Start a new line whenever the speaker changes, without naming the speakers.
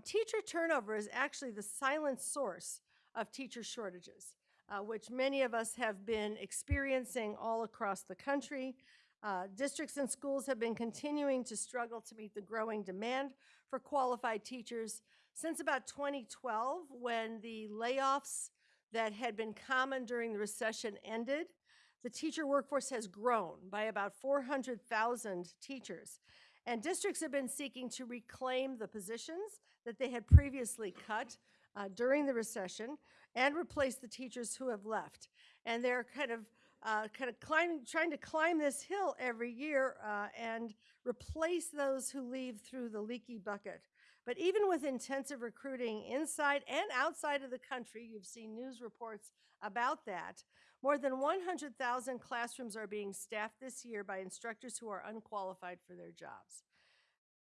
teacher turnover is actually the silent source of teacher shortages, uh, which many of us have been experiencing all across the country. Uh, districts and schools have been continuing to struggle to meet the growing demand for qualified teachers since about 2012, when the layoffs that had been common during the recession ended. The teacher workforce has grown by about 400,000 teachers. And districts have been seeking to reclaim the positions that they had previously cut uh, during the recession and replace the teachers who have left. And they're kind of uh, kind of climbing, trying to climb this hill every year uh, and replace those who leave through the leaky bucket. But even with intensive recruiting inside and outside of the country, you've seen news reports about that. More than 100,000 classrooms are being staffed this year by instructors who are unqualified for their jobs.